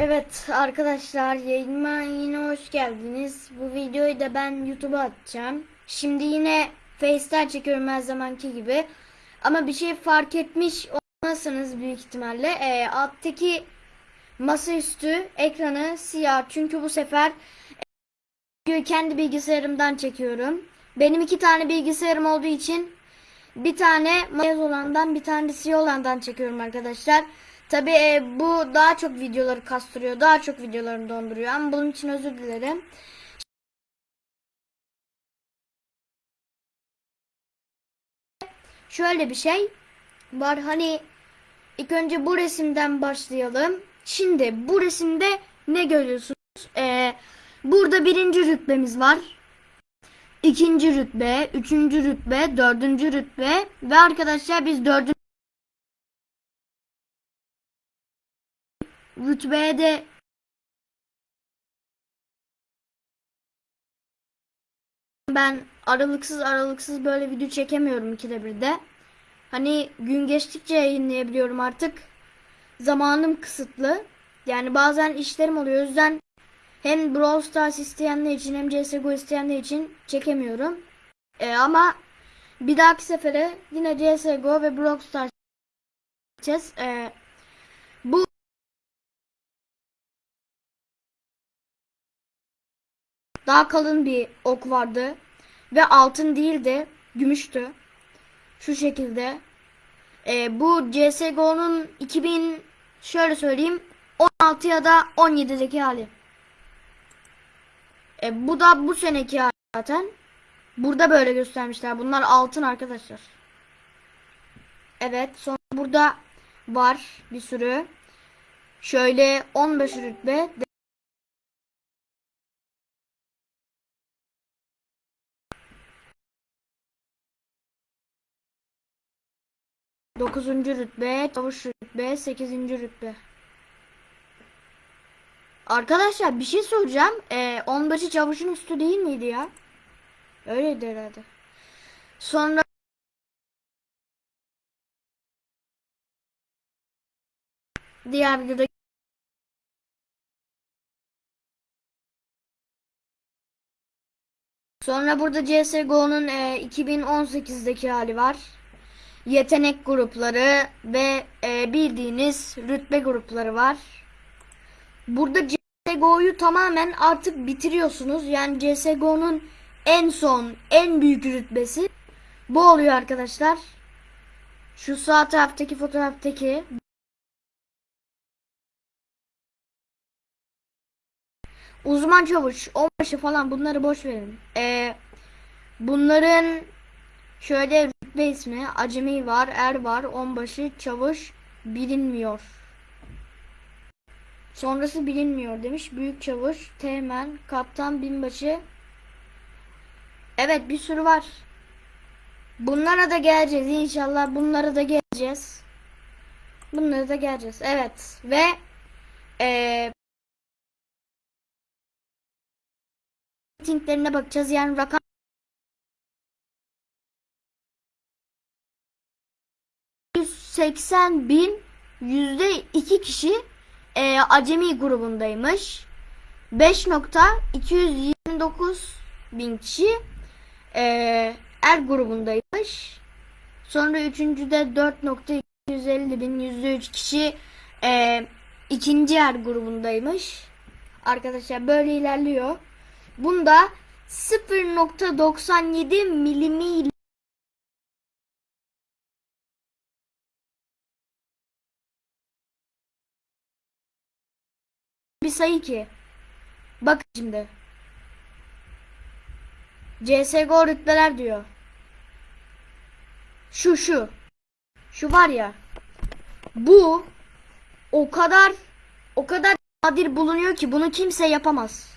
Evet arkadaşlar yayınıma yine hoş geldiniz. Bu videoyu da ben YouTube'a atacağım. Şimdi yine Face'ten çekiyorum her zamanki gibi. Ama bir şey fark etmiş olmazsınız büyük ihtimalle. Ee, alttaki masaüstü ekranı siyah. Çünkü bu sefer videoyu kendi bilgisayarımdan çekiyorum. Benim iki tane bilgisayarım olduğu için bir tane beyaz olandan bir tane siyah olandan çekiyorum arkadaşlar. Tabi bu daha çok videoları kastırıyor. Daha çok videolarını donduruyor. Ama bunun için özür dilerim. Şöyle bir şey var. Hani ilk önce bu resimden başlayalım. Şimdi bu resimde ne görüyorsunuz? Ee, burada birinci rütbemiz var. İkinci rütbe, üçüncü rütbe, dördüncü rütbe ve arkadaşlar biz dördüncü rütbeye de ben aralıksız aralıksız böyle video çekemiyorum ikide bir de. Hani gün geçtikçe yayınlayabiliyorum artık. Zamanım kısıtlı. Yani bazen işlerim oluyor. O yüzden hem Brawl Stars isteyenler için hem CSGO isteyenler için çekemiyorum. Ee, ama bir dahaki sefere yine CSGO ve Brawl Stars çekeceğiz. Ee, daha kalın bir ok vardı ve altın değildi, gümüştü. Şu şekilde. Ee, bu CSGO'nun 2000 şöyle söyleyeyim 16 ya da 17'deki hali. E, bu da bu seneki hali zaten. Burada böyle göstermişler. Bunlar altın arkadaşlar. Evet. Sonra burada var bir sürü. Şöyle 15 rütbe. Dokuzuncu rütbe, çavuş rütbe, sekizinci rütbe. Arkadaşlar bir şey soracağım. Ee, onbaşı çavuşun üstü değil miydi ya? Öyleydi herhalde. Sonra diğer videoda Sonra burada CSGO'nun e, 2018'deki hali var. Yetenek grupları ve e, bildiğiniz rütbe grupları var. Burada CSGO'yu tamamen artık bitiriyorsunuz. Yani CSGO'nun en son, en büyük rütbesi bu oluyor arkadaşlar. Şu sağ taraftaki fotoğraftaki uzman çavuş, onbaşı falan bunları boş verin. Ee, bunların şöyle rütbe ismi acemi var, er var, onbaşı, çavuş bilinmiyor. Sonrası bilinmiyor demiş. Büyük çavuş, teğmen, kaptan, binbaşı. Evet bir sürü var. Bunlara da geleceğiz inşallah. Bunlara da geleceğiz. Bunlara da geleceğiz. Evet ve ee, ratinglerine bakacağız. Yani rakam ...180 bin yüzde iki kişi e, acemi grubundaymış. 5.229 bin kişi e, er grubundaymış. Sonra üçüncüde 4.250 bin yüzde üç kişi e, ikinci er grubundaymış. Arkadaşlar böyle ilerliyor. Bunda 0.97 milimi sayı ki. Bak şimdi. CSGO rütbeler diyor. Şu şu. Şu var ya. Bu o kadar o kadar nadir bulunuyor ki bunu kimse yapamaz.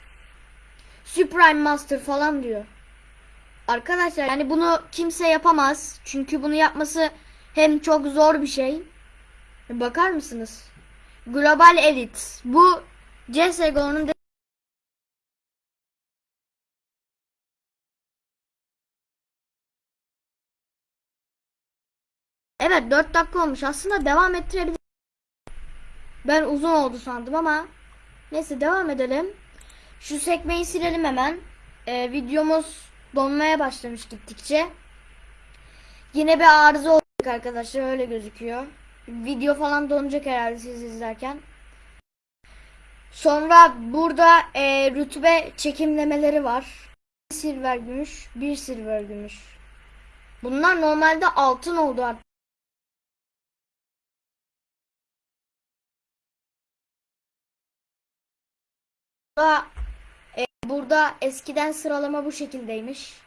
Supreme Master falan diyor. Arkadaşlar yani bunu kimse yapamaz. Çünkü bunu yapması hem çok zor bir şey. Bakar mısınız? Global Elite. Bu CSGO'nun Evet 4 dakika olmuş. Aslında devam ettirebilir. Ben uzun oldu sandım ama Neyse devam edelim. Şu sekmeyi silelim hemen. Ee, videomuz donmaya başlamış gittikçe. Yine bir arıza olacak arkadaşlar öyle gözüküyor. Video falan donacak herhalde siz izlerken. Sonra burada e, rütbe çekimlemeleri var. Bir silver gümüş, bir silver gümüş. Bunlar normalde altın oldu artık. Burada, e, burada eskiden sıralama bu şekildeymiş.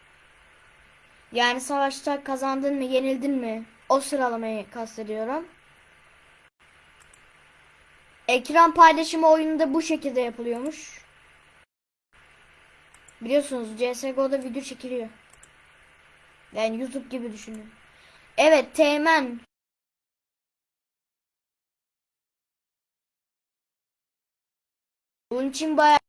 Yani savaşta kazandın mı, yenildin mi? O sıralamayı kastediyorum. Ekran paylaşımı oyununda bu şekilde yapılıyormuş. Biliyorsunuz CSGO'da video çekiliyor. Yani YouTube gibi düşünün. Evet, Teğmen. Bunun için bayağı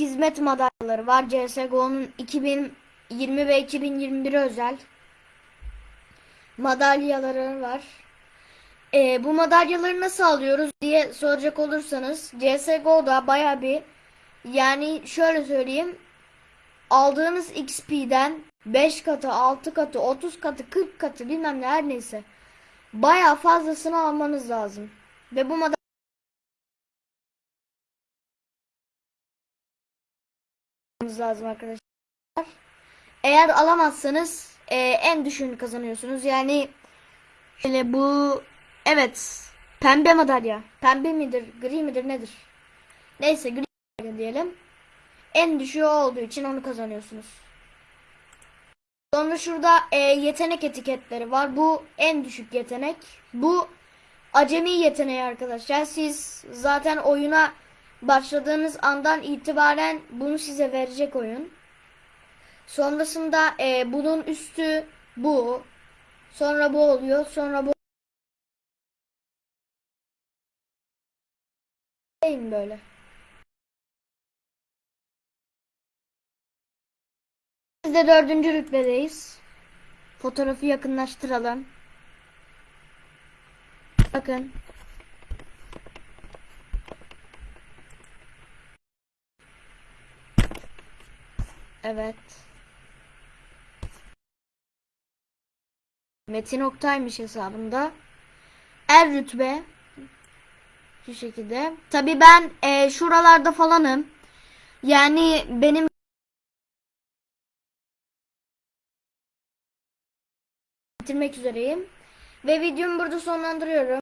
hizmet madalyaları var. CSGO'nun 2020 ve 2021 özel madalyaları var. Ee, bu madalyaları nasıl alıyoruz diye soracak olursanız CSGO'da baya bir yani şöyle söyleyeyim aldığınız XP'den 5 katı, 6 katı, 30 katı, 40 katı bilmem ne her neyse baya fazlasını almanız lazım. Ve bu madalya lazım arkadaşlar. Eğer alamazsanız e, en düşüğünü kazanıyorsunuz. Yani şöyle bu evet pembe madalya. Pembe midir, gri midir nedir? Neyse gri diyelim. En düşüğü olduğu için onu kazanıyorsunuz. Sonra şurada e, yetenek etiketleri var. Bu en düşük yetenek. Bu acemi yeteneği arkadaşlar. Siz zaten oyuna başladığınız andan itibaren bunu size verecek oyun. Sonrasında e, bunun üstü bu. Sonra bu oluyor. Sonra bu. Değil böyle? Biz de dördüncü rütbedeyiz. Fotoğrafı yakınlaştıralım. Bakın. Evet. Metin Oktay'mış hesabında. Er rütbe. Şu şekilde. Tabi ben e, şuralarda falanım. Yani benim bitirmek üzereyim. Ve videomu burada sonlandırıyorum.